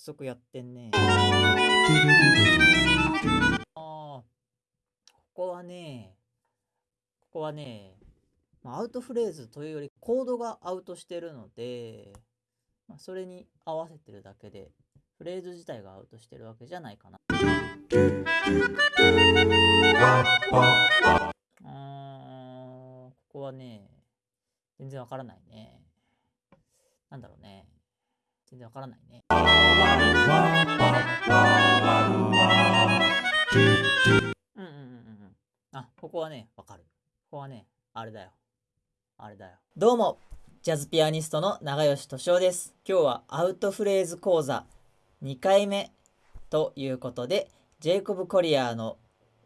速やってんね。ああ、ここはね、ここはね、ま、アウトフレーズというよりコードがアウトしてるので、まあ、それに合わせてるだけで、フレーズ自体がアウトしてるわけじゃないかな。うん、ここはね、全然わからないね。なんだろうね。全然わからないね。うんうんうんうん。あ、ここはね、わかる。ここはね、あれだよ。あれだよ。どうも、ジャズピアニストの長吉敏夫です。今日はアウトフレーズ講座2回目ということで、ジェイコブ・コリアーの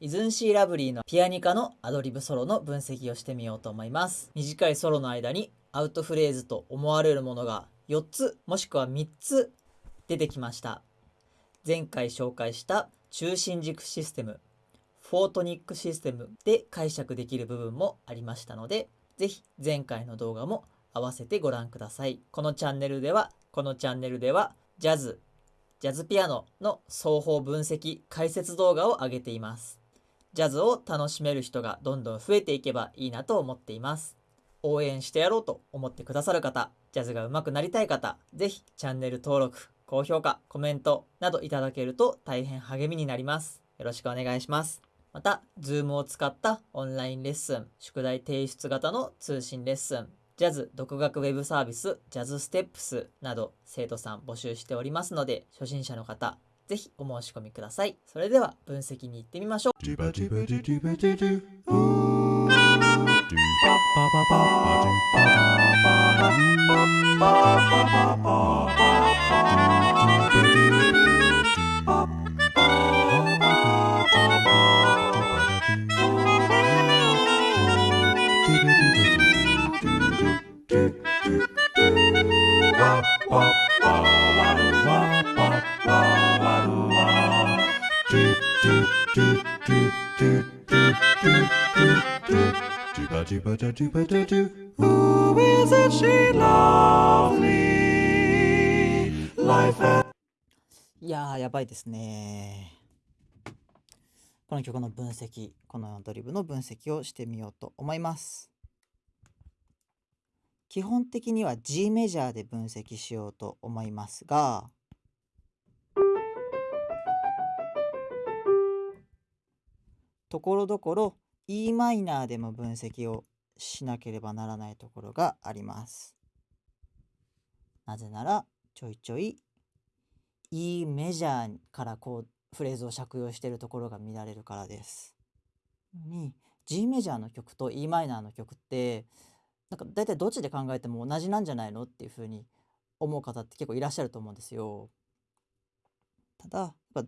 イズンシー・ラブリーのピアニカのアドリブソロの分析をしてみようと思います。短いソロの間にアウトフレーズと思われるものが4つもしくは3つ出てきました。前回紹介した中心軸システム、フォートニックシステムで解釈できる部分もありましたので、ぜひ前回の動画も合わせてご覧ください。このチャンネルでは、このチャンネルではジャズ、ジャズピアノの双方分析解説動画を上げています。ジャズを楽しめる人がどんどん増えていけばいいなと思っています。応援してやろうと思ってくださる方、ジャズが上手くなりたい方、ぜひチャンネル登録、高評価、コメントなどいただけると大変励みになります。よろしくお願いします。また、Zoom を使ったオンラインレッスン、宿題提出型の通信レッスン、ジャズ独学ウェブサービス、ジャズステップスなど生徒さん募集しておりますので、初心者の方、ぜひお申し込みください。それでは分析に行ってみましょう。do いやー、やばいですね。この曲の分析、このアドリブの分析をしてみようと思います。基本的には G メジャーで分析しようと思いますが、ところどころ E マイナーでも分析をしなければならないところがあります。なぜならちょいちょい E メジャーからこうフレーズを借用しているところが見られるからです。に G メジャーの曲と E マイナーの曲ってなんか大体どっちで考えても同じなんじゃないのっていうふうに思う方って結構いらっしゃると思うんですよ。ただやっぱち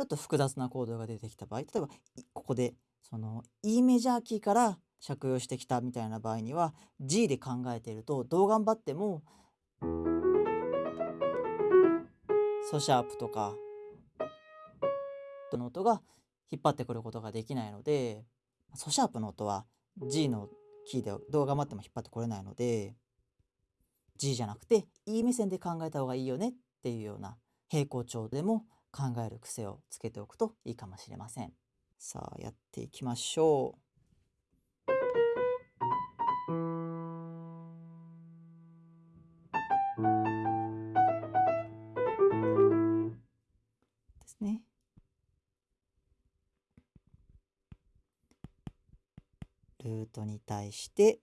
ょっと複雑なコードが出てきた場合例えばここでその E メジャーキーから借用してきたみたいな場合には G で考えているとどう頑張ってもソシャープとかの音が引っ張ってくることができないのでソシャープの音は G のキーでどう頑張っても引っ張ってこれないので G じゃなくて E 目線で考えた方がいいよねっていうような平行調でも考える癖をつけておくといいかもしれません。さあやっていきましょう。ですね。ルートに対して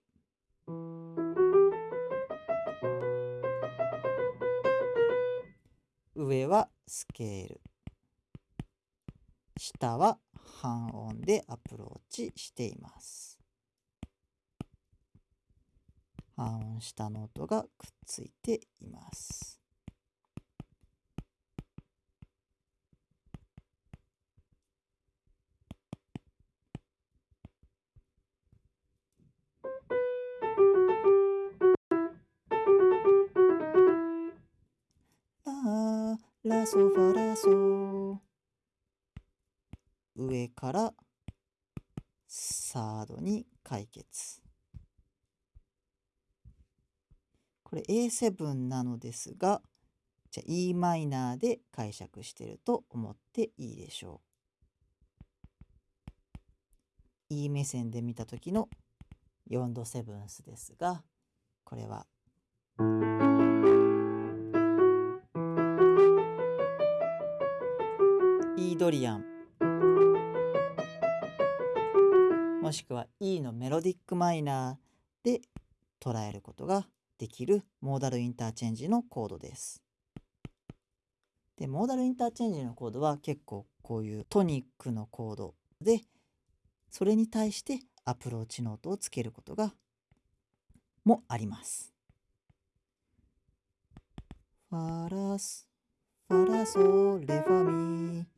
上はスケール下は半音でアプローチしています。半音下の音がくっついています。ララソファラソ上からサードに解決。これ A7 なのですがじゃあ e マイナーで解釈してると思っていいでしょう。E 目線で見た時の4度セブンスですがこれは。イードリアン。しくは E のメロディックマイナーで捉えることができるモーダルインターチェンジのコードです。でモーダルインターチェンジのコードは結構こういうトニックのコードでそれに対してアプローチノートをつけることがもあります。ファラスファラソレファミ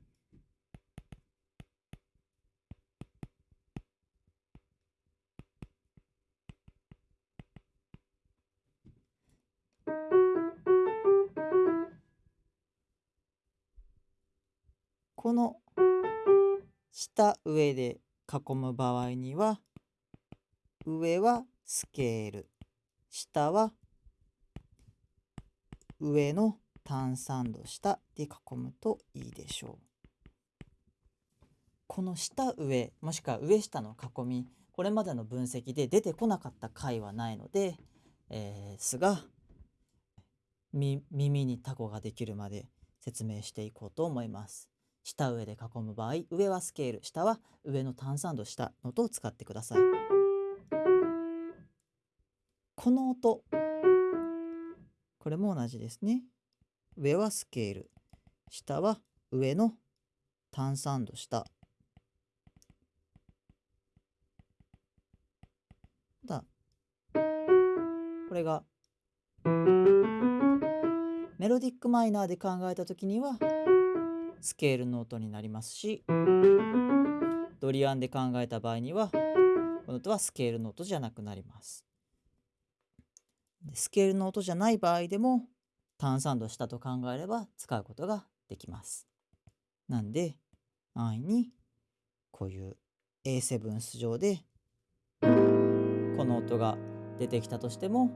この下上で囲む場合には上はスケール下は上の単三度下で囲むといいでしょう。この下上もしくは上下の囲みこれまでの分析で出てこなかった回はないので、えー、すが耳にタコができるまで説明していこうと思います。下上で囲む場合上はスケール下は上の単三度下の音を使ってください。この音。これも同じですね。上はスケール下は上の単三度下。だこれが。メロディックマイナーで考えた時にはスケールの音になりますしドリアンで考えた場合にはこの音はスケールの音じゃなくなります。スケールの音じゃない場合でも単三度したと考えれば使うことができます。なんで安易にこういう A7 ス上でこの音が出てきたとしても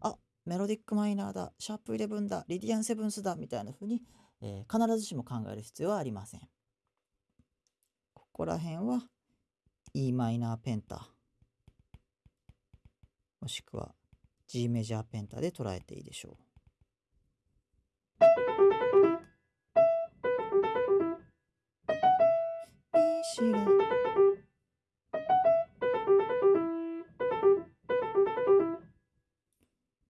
あメロディックマイナーだシャープイレブンだリディアンセブンスだみたいな風にえー、必ずしも考える必要はありません。ここら辺は e マイナーペンタもしくは G メジャーペンタで捉えていいでしょう。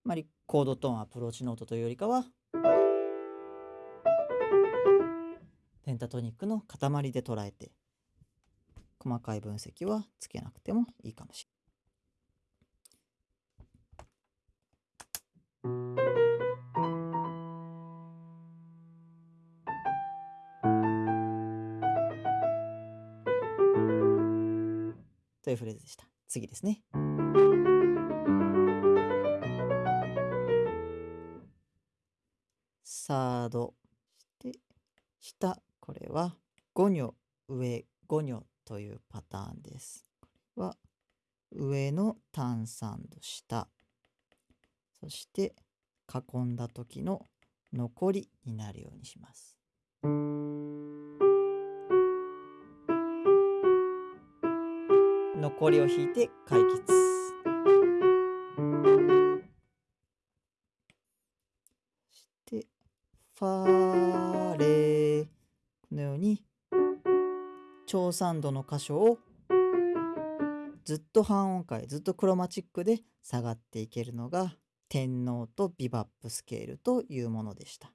まりコードトーンアプローチノートというよりかはペンタトニックの塊で捉えて細かい分析はつけなくてもいいかもしれない。というフレーズでした。次ですね。サード5女上5女というパターンです。これは上の単三度下そして囲んだ時の残りになるようにします。残りを引いて解決。長三度の箇所をずっと半音階ずっとクロマチックで下がっていけるのが天皇とビバップスケールというものでした。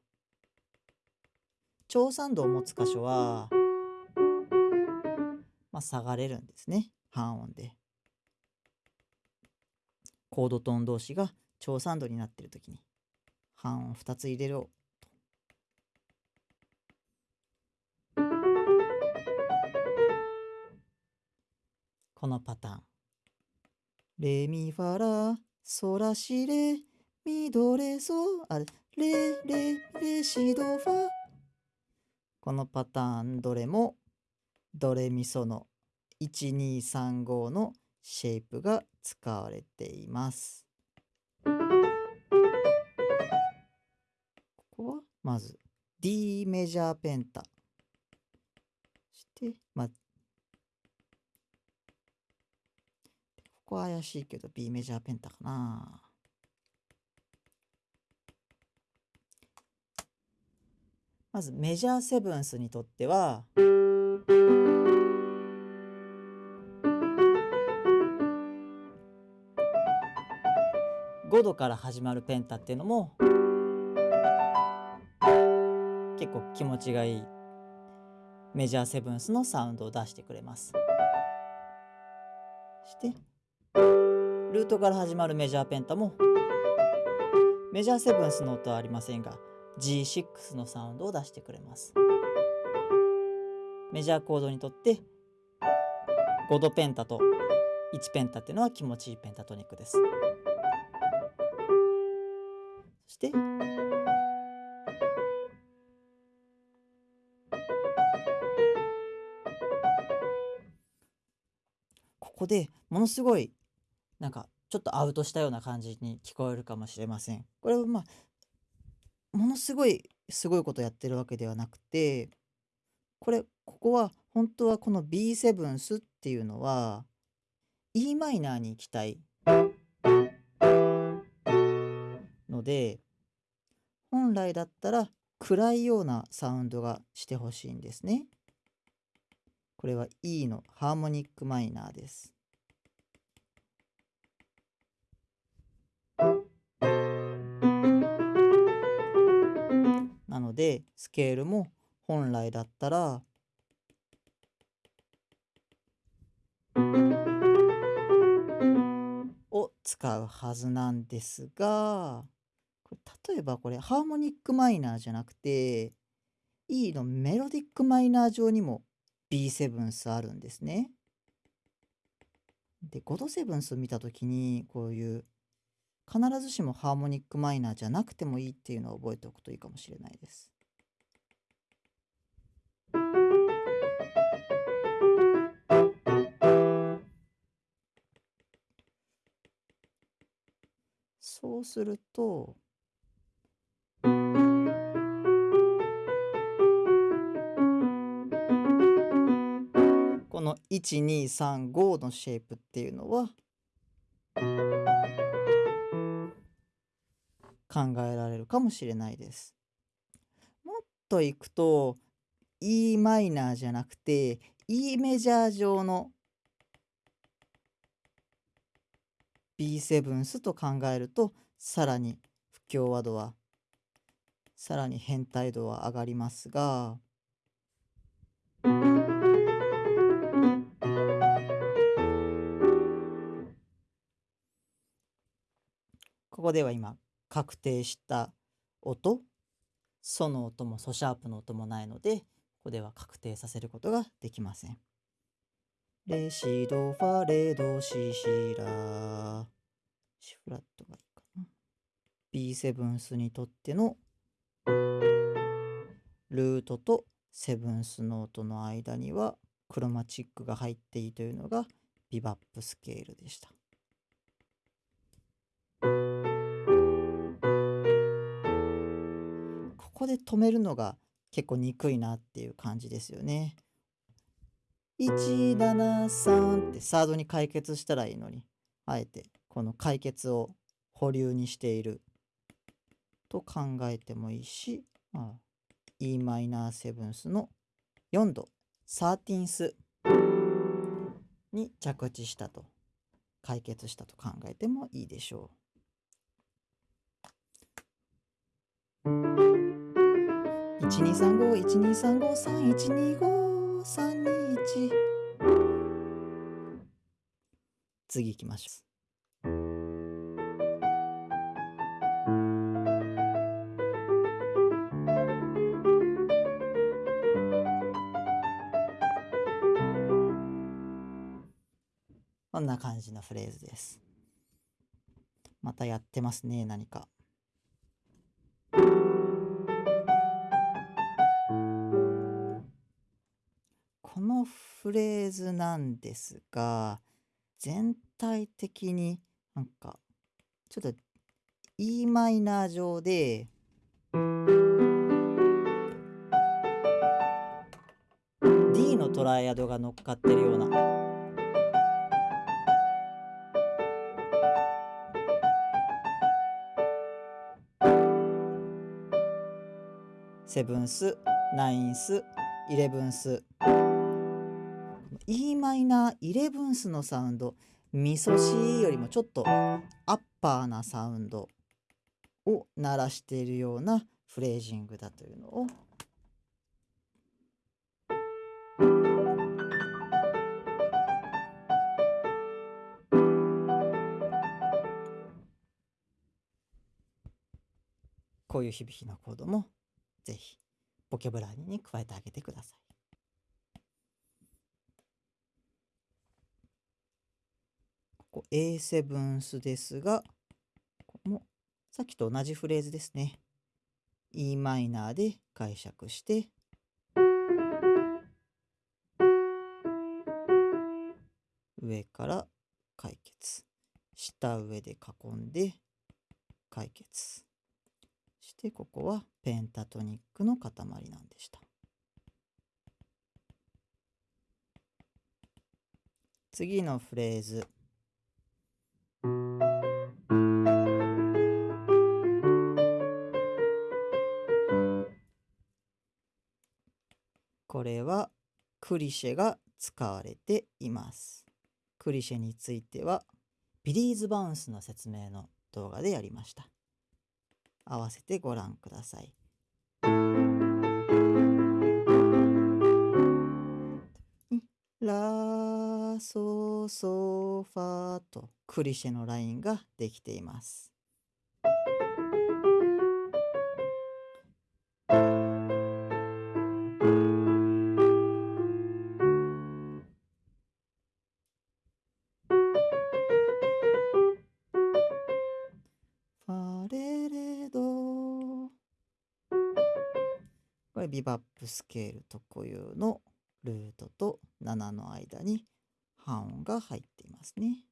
長三度を持つ箇所は、まあ、下がれるんですね半音で。コードトーン同士が長三度になってる時に半音2つ入れろこのパターン。レミファラソラシレミドレソあレレレシドファこのパターンどれもドレミソの1235のシェイプが使われています。ここはまず D メジャーペンタしてまあここは怪しいけど B メジャーペンタかな。まずメジャーセブンスにとっては5度から始まるペンタっていうのも結構気持ちがいい。メジャーセブンスのサウンドを出してくれます。してルートから始まるメジャーペンタも。メジャーセブンスの音はありませんが G6 のサウンドを出してくれます。メジャーコードにとって5度ペンタと1ペンタっていうのは気持ちいいペンタトニックです。そしてここでものすごいなんかちょっとアウトしたような感じに聞こえるかもしれません。これはまあものすごいすごいことやってるわけではなくてこれここは本当はこの B7 スっていうのは e マイナーに行きたいので本来だったら暗いようなサウンドがしてほしいんですね。これは E のハーモニックマイナーです。なのでスケールも本来だったらを使うはずなんですが例えばこれハーモニックマイナーじゃなくて E のメロディックマイナー上にも B7 スあるんですね。で5度セブンスを見た時にこういう必ずしもハーモニックマイナーじゃなくてもいいっていうのを覚えておくといいかもしれないです。そうするとこの1235のシェイプっていうのは考えられるかもしれないです。もっといくと e マイナーじゃなくて e メジャー上の B7 スと考えるとさらに不協和度はさらに変態度は上がりますがここでは今確定した音ソの音もソシャープの音もないのでここでは確定させることができません。レシドファレドシシラシフラットがいいかな B7 スにとってのルートとセブンスノートの間にはクロマチックが入っていいというのがビバップスケールでした。こで止めるのが結構憎いなっていう感じですよね。173ってサードに解決したらいいのにあえてこの解決を保留にしていると考えてもいいし、まあ、e マイナーセブンスの4度サーティンスに着地したと解決したと考えてもいいでしょう。1235-1235-3125-321次行きましょう。こんな感じのフレーズです。またやってますね、何か。フレーズなんですが全体的になんかちょっと e マイナー上でのトライアドが乗っかってるような。セブンス、ナインス、イレブンス。E マイナーイレブンスのサウンドみそしよりもちょっとアッパーなサウンドを鳴らしているようなフレージングだというのをこういう響きのコードもぜひボキャブラリーに加えてあげてください。ここ A ブンスですが、ここもさっきと同じフレーズですね。e マイナーで解釈して、上から解決。下上で囲んで解決。そしてここはペンタトニックの塊なんでした。次のフレーズ。クリシェが使われています。クリシェについてはビリーズバウンスの説明の動画でやりました。合わせてご覧ください。ラソソファとクリシェのラインができています。れビバップスケール特有のルートと7の間に半音が入っていますね。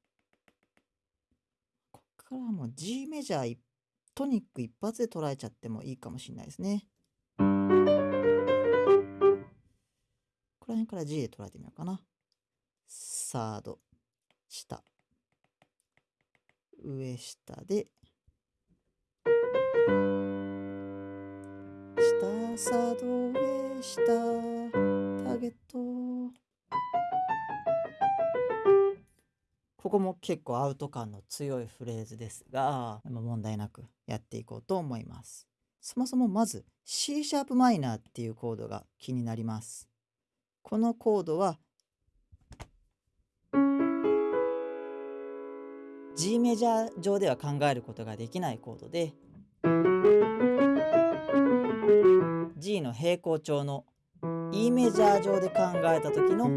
ここからもう G メジャートニック一発で捉えちゃってもいいかもしれないですね。ここら辺から G で捉えてみようかな。サード、下、上下で、サード、上、下、ターゲット。ここも結構アウト感の強いフレーズですが、問題なくやっていこうと思います。そもそもまず C シャープマイナーっていうコードが気になります。このコードは G メジャー上では考えることができないコードで G の平行調の E メジャー上で考えた時の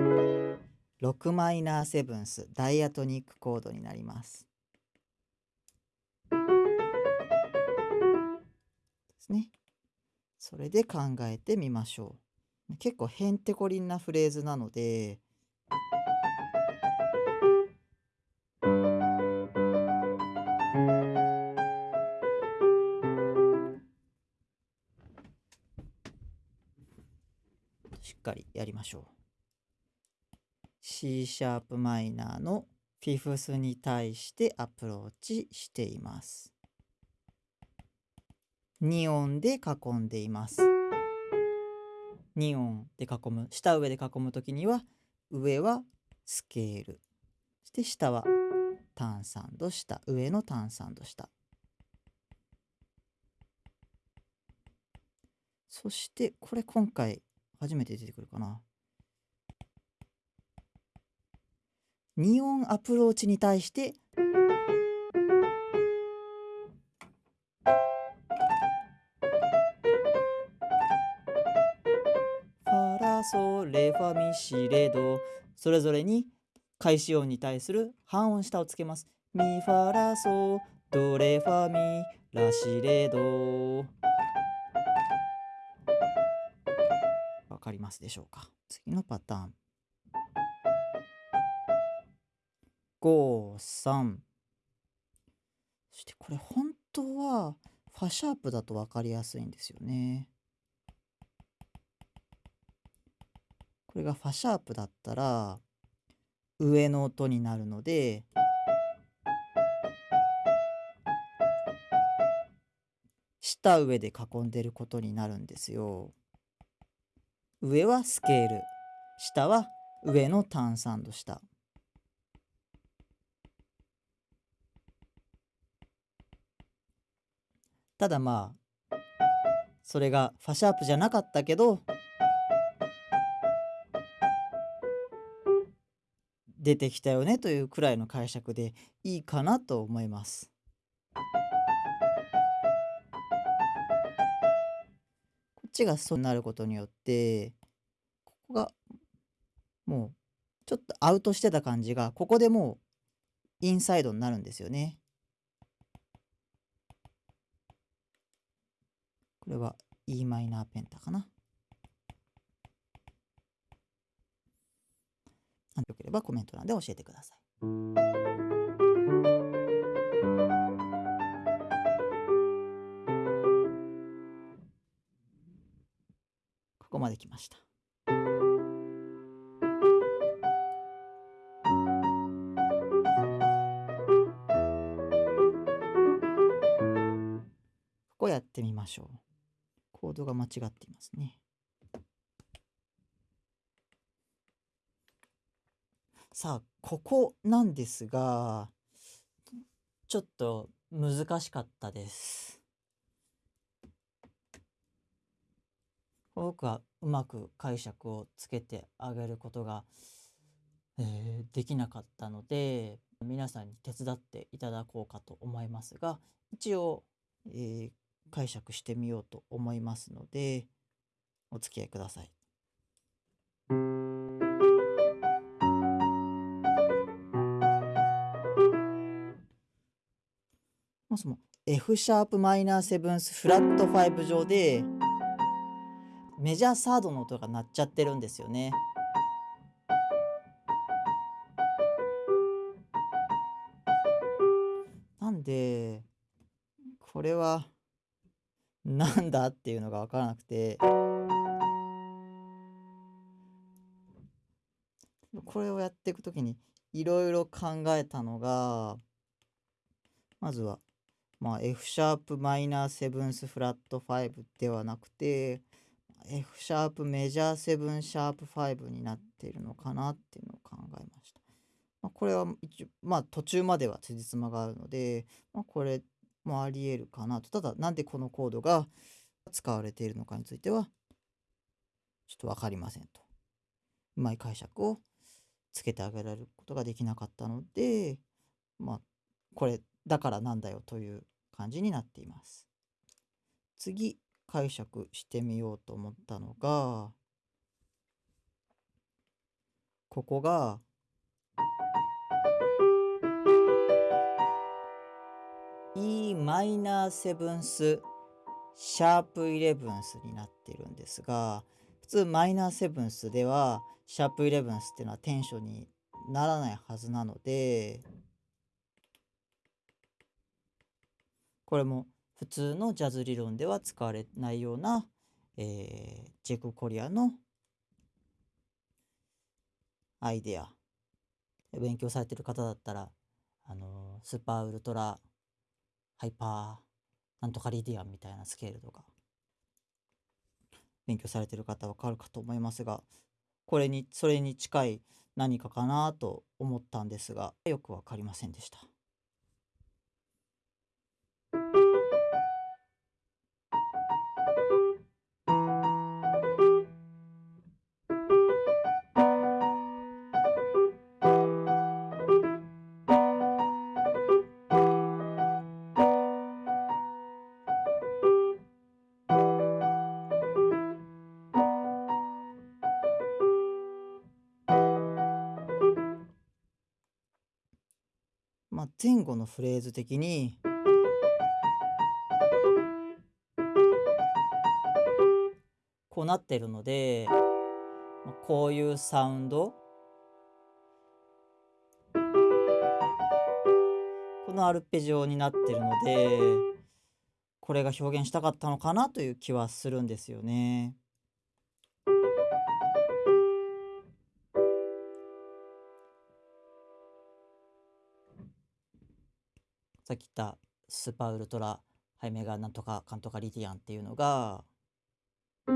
6マイナーセブンスダイアトニックコードになります。ですね。それで考えてみましょう。結構へんてこりんなフレーズなのでやりましょう。C シャープマイナーのフィフスに対してアプローチしています。2音で囲んでいます。2音で囲む、下上で囲むときには、上はスケール、そして下は単三度下、上の単三度下。そしてこれ今回初めて出てくるかな。2音アプローチに対してファラソレファミシレドそれぞれに開始音に対する半音下をつけます。ミファラソドレファミラシレドかりますでしょうか？次のパターン5、3。そしてこれ本当はファシャープだと分かりやすいんですよね。これがファシャープだったら上の音になるので下上で囲んでることになるんですよ。上はスケール下は上の単三度下。ただまあそれがファシャープじゃなかったけど出てきたよねというくらいの解釈でいいかなと思います。ちがそうなることによってここがもうちょっとアウトしてた感じがここでもうインサイドになるんですよね。これは e マイナーペンタかな。よければコメント欄で教えてください。ここまで来ました。ここやってみましょう。コードが間違っていますね。さあ、ここなんですが、ちょっと難しかったです。僕はうまく解釈をつけてあげることが、えー、できなかったので、皆さんに手伝っていただこうかと思いますが、一応、えー、解釈してみようと思いますので、お付き合いください。もそも F シャープマイナーセブンスフラット5上でメジャーサードの音が鳴っちゃってるんですよね。なんでこれはなんだっていうのが分からなくてこれをやっていく時にいろいろ考えたのがまずはまあ F シャープマイナーセブンスフラット5ではなくて F シャープメジャーセブンシャープ5になっているのかなっていうのを考えました。まあ、これは一応まあ途中までは辻褄があるので、まあ、これもありえるかなと。ただなんでこのコードが使われているのかについてはちょっと分かりませんと。うまい解釈をつけてあげられることができなかったのでまあこれだからなんだよという感じになっています。次解釈してみようと思ったのがここがイマイナーセブンスシャープイレブンスになってるんですが普通マイナーセブンスではシャープイレブンスっていうのはテンションにならないはずなのでこれも普通のジャズ理論では使われないような、えー、ジェク・コリアのアイデア勉強されてる方だったらあのスーパーウルトラハイパーなんとかリディアンみたいなスケールとか勉強されてる方は分かるかと思いますがこれにそれに近い何かかなと思ったんですがよく分かりませんでした。前後のフレーズ的にこうなってるので、こういうサウンドこのアルペジオになってるのでこれが表現したかったのかなという気はするんですよね。さっき言ったスーパーウルトラハイメガなんとかカントカリティアンっていうのがっ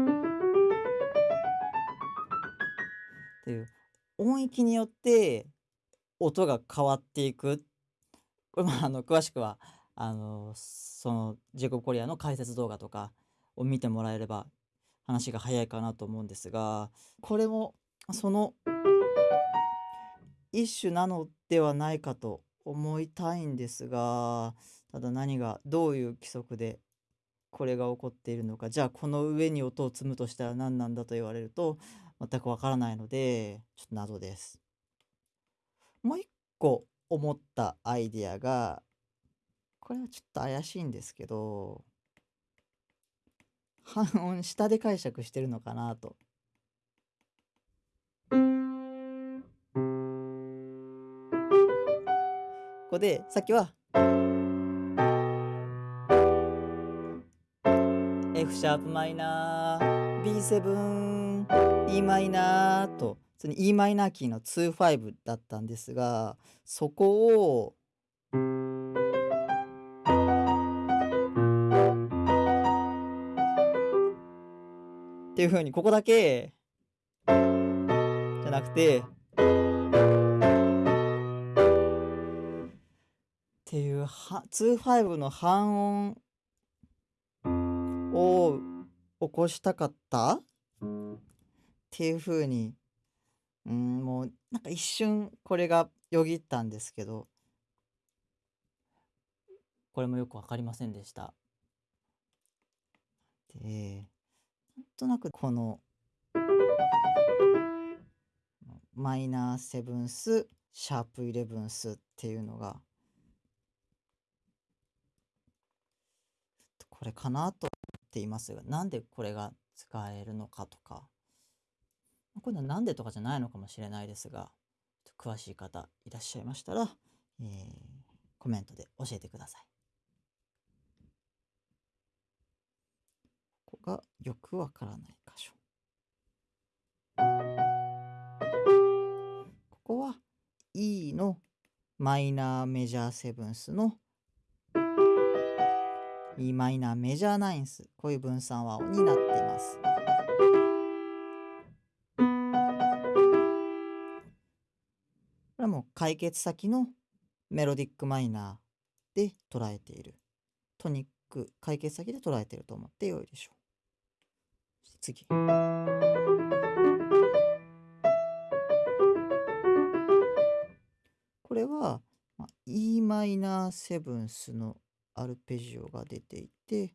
ていう音域によって音が変わっていく。これまああの詳しくはあのそのジェイコブ・コリアの解説動画とかを見てもらえれば話が早いかなと思うんですがこれもその一種なのではないかと思いたいんですがただ何がどういう規則でこれが起こっているのかじゃあこの上に音を積むとしたら何なんだと言われると全くわからないのでちょっと謎です。もう一個思ったアイデアがこれはちょっと怪しいんですけど半音下で解釈してるのかなと。こでさっきは。F シャープマイナー B7 E マイナーとその E マイナーキーの25だったんですがそこを。っていう風にここだけ。じゃなくてっていうは25の半音を起こしたかった？っていう風にうんもうなんか一瞬これがよぎったんですけどこれもよく分かりませんでした。でなんとなくこのマイナーセブンスシャープイレブンスっていうのがこれかなと思っていますがなんでこれが使えるのかとかこれはなんでとかじゃないのかもしれないですが詳しい方いらっしゃいましたら、えー、コメントで教えてください。ここがよくわからない箇所。ここは E のマイナーメジャーセブンスの E マイナーメジャーナインスこういう分散和音になっています。これはもう解決先のメロディックマイナーで捉えている。トニック解決先で捉えていると思ってよいでしょう。次。これは、e マイナーセブンスのアルペジオが出ていて、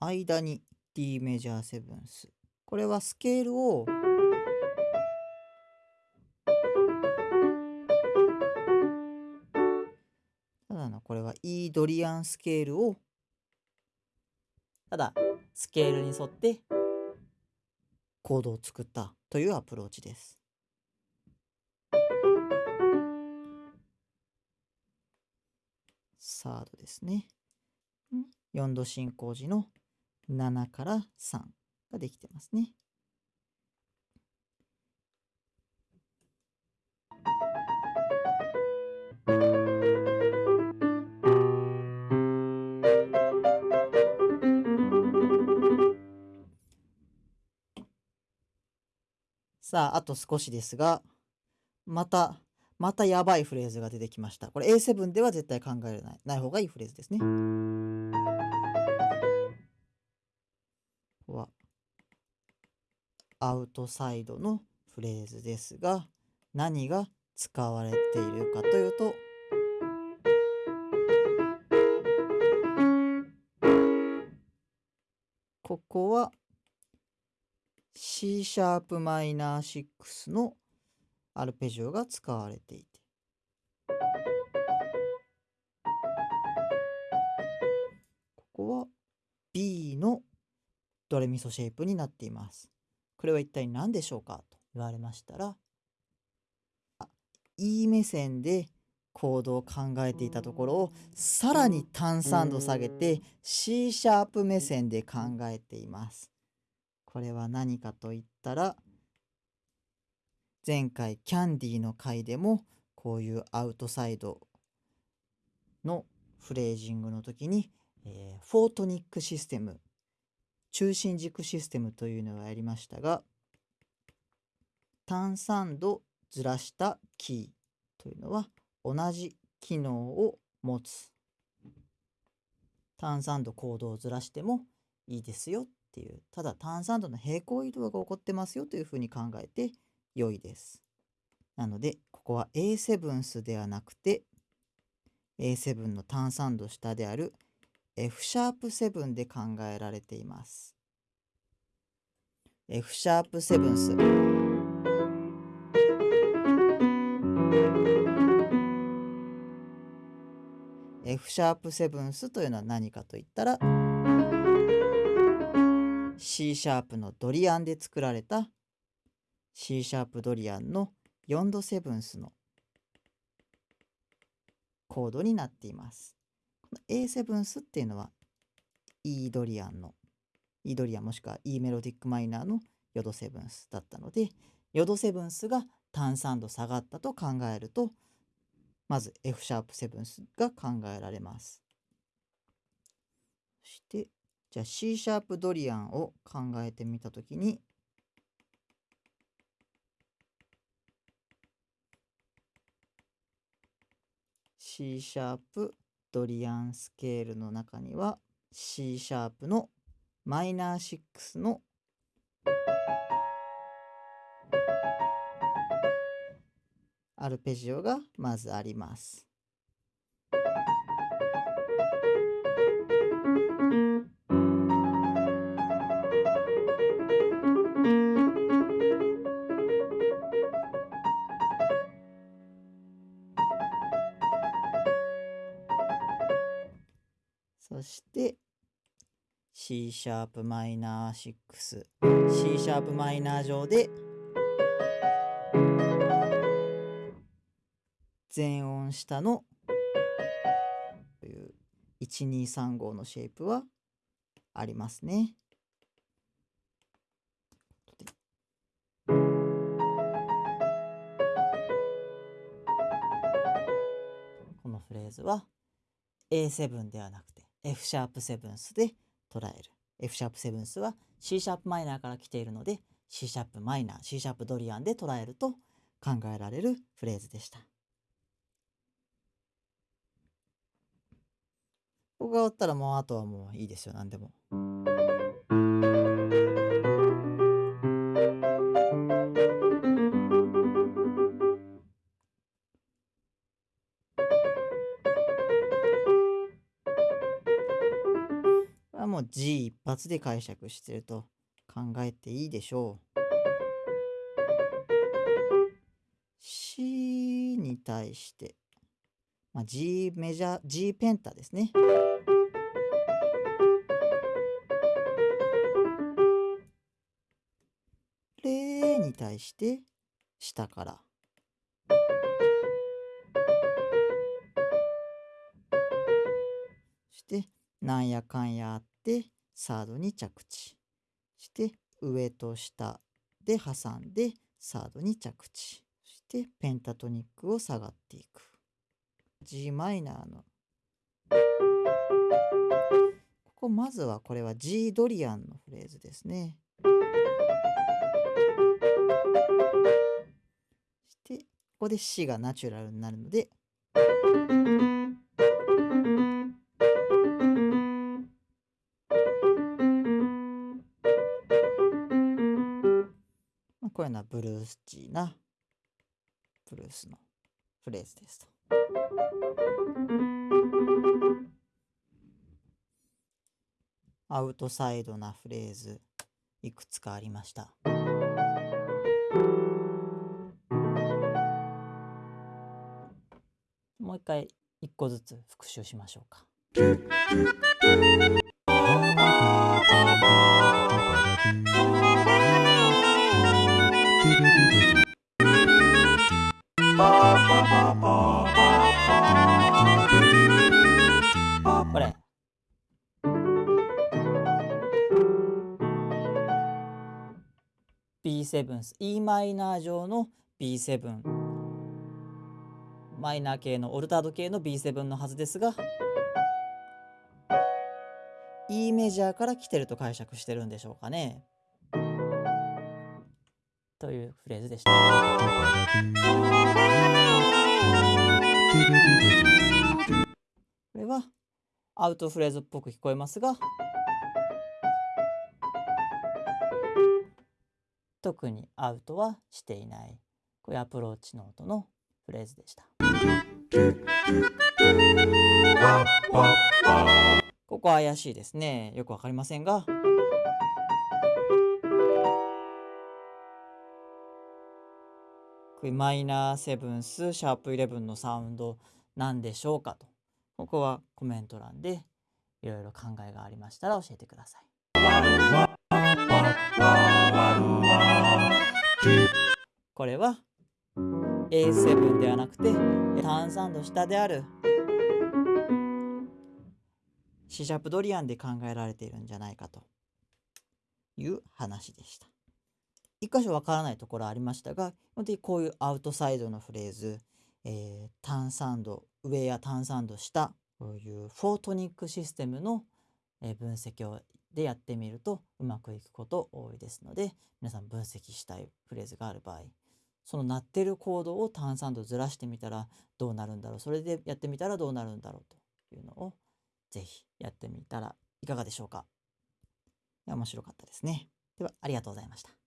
間に D メジャーセブンス。これはスケールをただのこれは E ドリアンスケールをただスケールに沿ってコードを作ったというアプローチです。サードですね。4度進行時の7から3ができてますね。さあ、あと少しですが、また、またやばいフレーズが出てきました。これ A7 では絶対考えられない。ない方がいいフレーズですね。ここは、アウトサイドのフレーズですが、何が使われているかというと、ここは C シャープマイナー6のアルペジオが使われていてここは B のドレミソシェイプになっています。これは一体何でしょうかと言われましたら E 目線でコードを考えていたところをさらに単3度下げて C シャープ目線で考えています。これは何かと言ったら前回キャンディーの回でもこういうアウトサイドのフレージングの時に、えー、フォートニックシステム中心軸システムというのをやりましたが単3度ずらしたキーというのは同じ機能を持つ。単3度コードをずらしてもいいですよっていう。ただ単3度の平行移動が起こってますよというふうに考えて良いです。なのでここは A7 スではなくて A7 の単3度下である F シャープ7で考えられています。F シャープ7ス。F シャープ7スというのは何かといったら C シャープのドリアンで作られた C シャープドリアンの4度セブンスのコードになっています。この A セブンスっていうのは E ドリアンの E ドリアンもしくは E メロディックマイナーのヨドセブンスだったのでヨドセブンスが単3度下がったと考えるとまず F シャープセブンスが考えられます。そしてじゃあ C シャープドリアンを考えてみたときに C シャープドリアンスケールの中には C シャープのマイナー6のアルペジオがまずあります。そして C シャープマイナー6 C シャープマイナー上で全音下のという1235のシェイプはありますね。このフレーズは A7 ではなくて F シャープセブンスで捉える。F シャープセブンスは C シャープマイナーから来ているので C シャープマイナー、C シャープドリアンで捉えると考えられるフレーズでした。ここが終わったらもうあとはもういいですよ、何でも。G 一発で解釈してると考えていいでしょう。C に対して、まあ、G メジャー G ペンタですね。レに対して下から。そしてなんやかんやあってサードに着地して上と下で挟んでサードに着地そしてペンタトニックを下がっていく。g マイナーの。ここまずはこれは G ドリアンのフレーズですね。そしてここで C がナチュラルになるので。こういうのはブルースチーなブルースのフレーズですと。アウトサイドなフレーズいくつかありました。もう一回一個ずつ復習しましょうか。B7 E マイナー上の B7 マイナー系のオルタード系の B7 のはずですが E メジャーから来てると解釈してるんでしょうかね。というフレーズでした。これはアウトフレーズっぽく聞こえますが特にアウトはしていないこうアプローチノートのフレーズでした。ここは怪しいですね。よくわかりませんが。マイナーセブンスシャープイレブンのサウンドなんでしょうかとここはコメント欄でいろいろ考えがありましたら教えてください。これは A7 ではなくて炭酸度下である C シャープドリアンで考えられているんじゃないかという話でした。一箇所わからないところありましたが、基本的にこういうアウトサイドのフレーズ、えー、炭酸度上や炭酸度下、こういうフォートニックシステムの分析をでやってみるとうまくいくこと多いですので、皆さん分析したいフレーズがある場合、その鳴ってるコードを炭酸度ずらしてみたらどうなるんだろう、それでやってみたらどうなるんだろうというのを是非やってみたらいかがでしょうか。面白かったですね。ではありがとうございました。